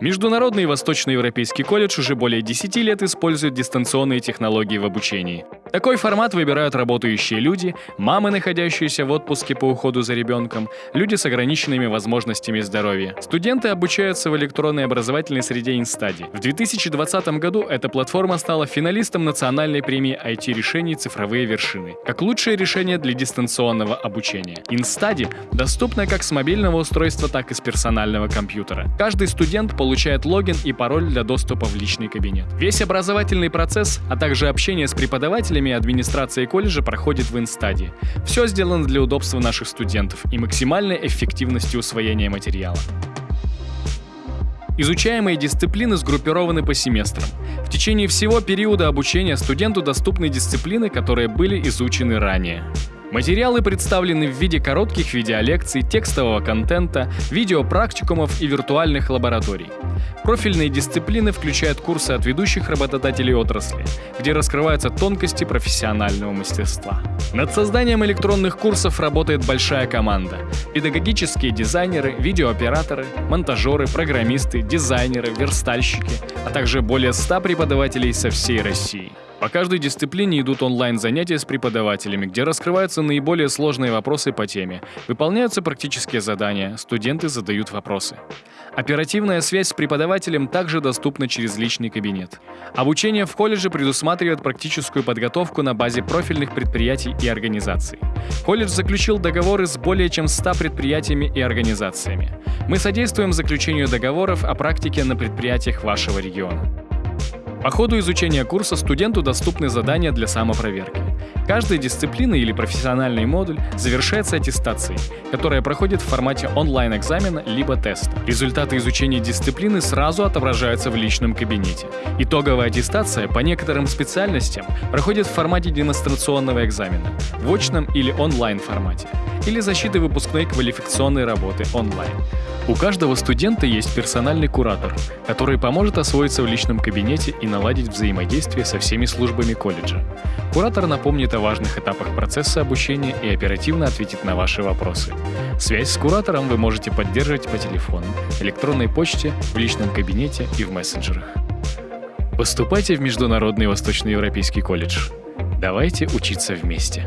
Международный Восточноевропейский колледж уже более 10 лет использует дистанционные технологии в обучении. Такой формат выбирают работающие люди, мамы, находящиеся в отпуске по уходу за ребенком, люди с ограниченными возможностями здоровья. Студенты обучаются в электронной образовательной среде Инстади. В 2020 году эта платформа стала финалистом национальной премии IT-решений «Цифровые вершины» как лучшее решение для дистанционного обучения. Инстади доступна как с мобильного устройства, так и с персонального компьютера. Каждый студент получает логин и пароль для доступа в личный кабинет. Весь образовательный процесс, а также общение с преподавателями и администрацией колледжа проходит в Инстаде. Все сделано для удобства наших студентов и максимальной эффективности усвоения материала. Изучаемые дисциплины сгруппированы по семестрам. В течение всего периода обучения студенту доступны дисциплины, которые были изучены ранее. Материалы представлены в виде коротких видеолекций, текстового контента, видеопрактикумов и виртуальных лабораторий. Профильные дисциплины включают курсы от ведущих работодателей отрасли, где раскрываются тонкости профессионального мастерства. Над созданием электронных курсов работает большая команда. Педагогические дизайнеры, видеооператоры, монтажеры, программисты, дизайнеры, верстальщики, а также более 100 преподавателей со всей России. По каждой дисциплине идут онлайн-занятия с преподавателями, где раскрываются наиболее сложные вопросы по теме, выполняются практические задания, студенты задают вопросы. Оперативная связь с преподавателем также доступна через личный кабинет. Обучение в колледже предусматривает практическую подготовку на базе профильных предприятий и организаций. Колледж заключил договоры с более чем 100 предприятиями и организациями. Мы содействуем заключению договоров о практике на предприятиях вашего региона. По ходу изучения курса студенту доступны задания для самопроверки. Каждая дисциплина или профессиональный модуль завершается аттестацией, которая проходит в формате онлайн-экзамена либо теста. Результаты изучения дисциплины сразу отображаются в личном кабинете. Итоговая аттестация по некоторым специальностям проходит в формате демонстрационного экзамена, в очном или онлайн формате, или защиты выпускной квалификационной работы онлайн. У каждого студента есть персональный куратор, который поможет освоиться в личном кабинете и наладить взаимодействие со всеми службами колледжа. Куратор напомнит о важных этапах процесса обучения и оперативно ответит на ваши вопросы. Связь с куратором вы можете поддерживать по телефону, электронной почте, в личном кабинете и в мессенджерах. Поступайте в Международный Восточноевропейский колледж. Давайте учиться вместе.